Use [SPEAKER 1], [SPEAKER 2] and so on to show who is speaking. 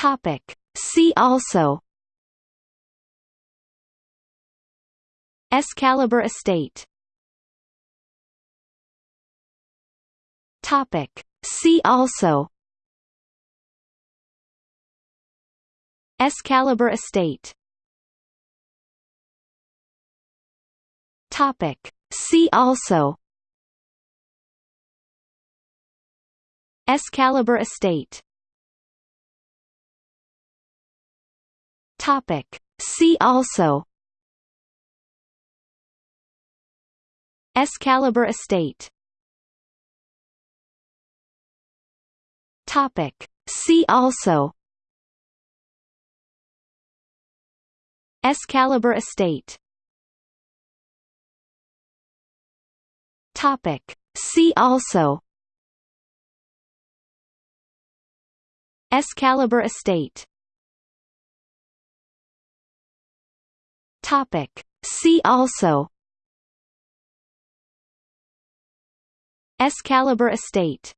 [SPEAKER 1] Topic. See also Excalibur Estate Topic. See also Excalibur Estate Topic. See also Excalibur Estate Topic. See also Excalibur Estate Topic. See also Excalibur Estate Topic. See also Excalibur Estate Topic. See also Excalibur Estate